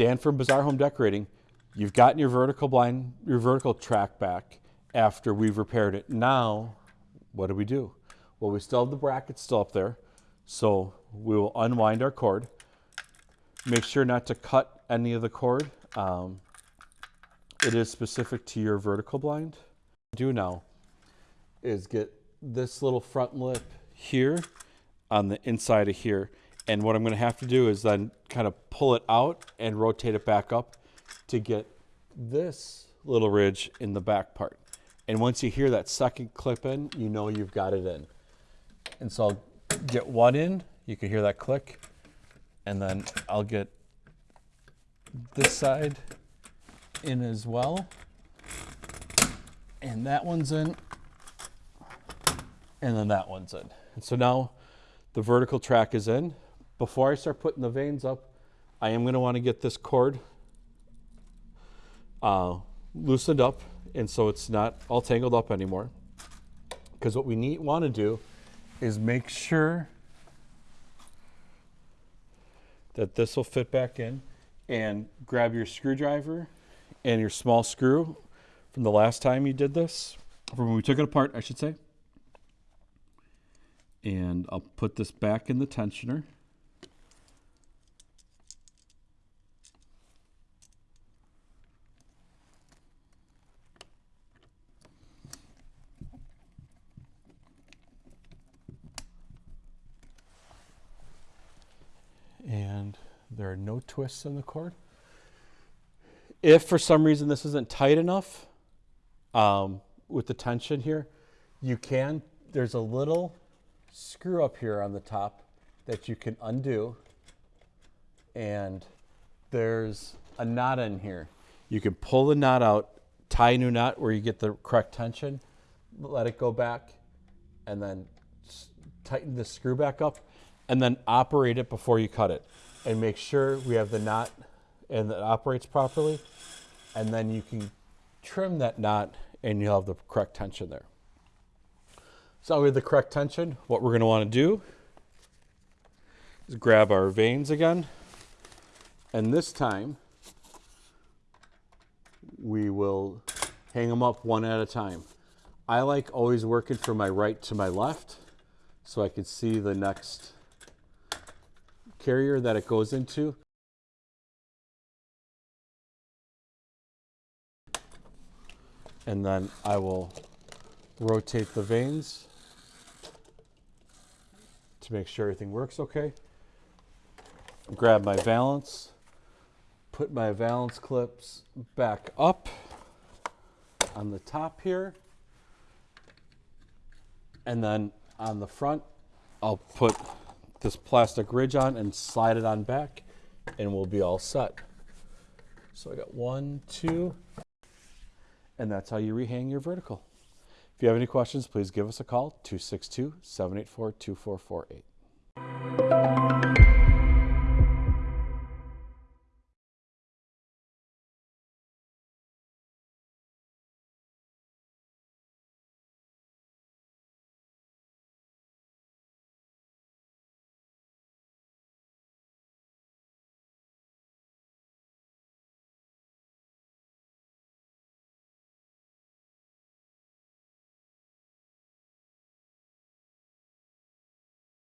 Dan from Bazaar Home Decorating, you've gotten your vertical blind, your vertical track back after we've repaired it. Now, what do we do? Well, we still have the brackets still up there. So we will unwind our cord. Make sure not to cut any of the cord. Um, it is specific to your vertical blind. Do now is get this little front lip here on the inside of here. And what I'm going to have to do is then kind of pull it out and rotate it back up to get this little ridge in the back part. And once you hear that second clip in, you know you've got it in. And so I'll get one in, you can hear that click, and then I'll get this side in as well. And that one's in, and then that one's in. And so now the vertical track is in. Before I start putting the vanes up, I am gonna wanna get this cord uh, loosened up and so it's not all tangled up anymore. Because what we need want to do is make sure that this will fit back in and grab your screwdriver and your small screw from the last time you did this, from when we took it apart, I should say. And I'll put this back in the tensioner. and there are no twists in the cord. If for some reason this isn't tight enough um, with the tension here, you can, there's a little screw up here on the top that you can undo and there's a knot in here. You can pull the knot out, tie a new knot where you get the correct tension, let it go back, and then tighten the screw back up and then operate it before you cut it and make sure we have the knot and that operates properly. And then you can trim that knot and you'll have the correct tension there. So we have the correct tension, what we're gonna wanna do is grab our vanes again. And this time, we will hang them up one at a time. I like always working from my right to my left so I can see the next carrier that it goes into. And then I will rotate the vanes to make sure everything works okay. Grab my valance, put my valance clips back up on the top here. And then on the front, I'll put this plastic ridge on and slide it on back and we'll be all set. So I got one, two, and that's how you rehang your vertical. If you have any questions, please give us a call, 262-784-2448.